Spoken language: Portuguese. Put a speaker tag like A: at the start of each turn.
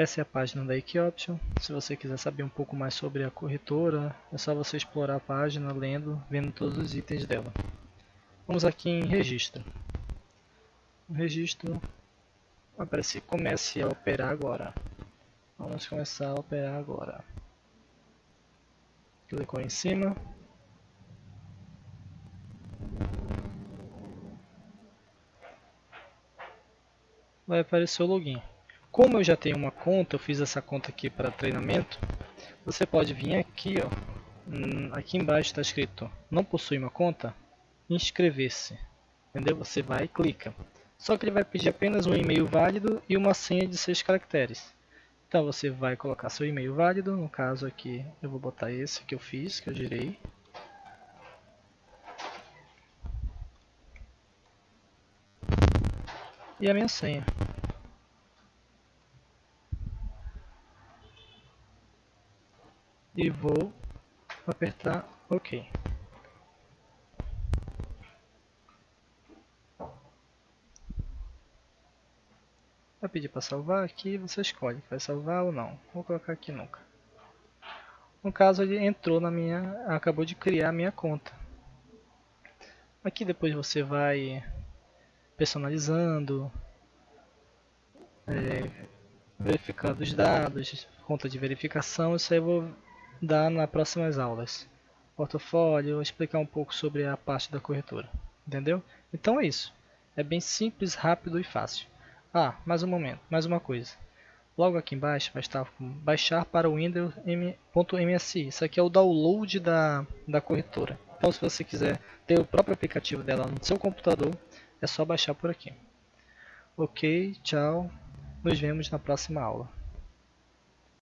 A: Essa é a página da Equioption. Se você quiser saber um pouco mais sobre a corretora, é só você explorar a página, lendo, vendo todos os itens dela. Vamos aqui em registro. O registro vai aparecer comece a operar agora. Vamos começar a operar agora. Clicou em cima. Vai aparecer o login. Como eu já tenho uma conta, eu fiz essa conta aqui para treinamento, você pode vir aqui, ó, hum, aqui embaixo está escrito não possui uma conta, inscrever-se, entendeu? Você vai e clica. Só que ele vai pedir apenas um e-mail válido e uma senha de 6 caracteres. Então você vai colocar seu e-mail válido, no caso aqui eu vou botar esse que eu fiz, que eu girei. E a minha senha. E vou apertar OK. Vai pedir para salvar aqui, você escolhe, vai salvar ou não. Vou colocar aqui nunca. No caso ele entrou na minha, acabou de criar a minha conta. Aqui depois você vai personalizando, é, verificando os dados, conta de verificação, isso aí eu vou dar nas próximas aulas. Portfólio, explicar um pouco sobre a parte da corretora. Entendeu? Então é isso. É bem simples, rápido e fácil. Ah, mais um momento, mais uma coisa. Logo aqui embaixo vai estar baixar para o Windows.msi. Isso aqui é o download da, da corretora. Então se você quiser ter o próprio aplicativo dela no seu computador, é só baixar por aqui. Ok, tchau. Nos vemos na próxima aula.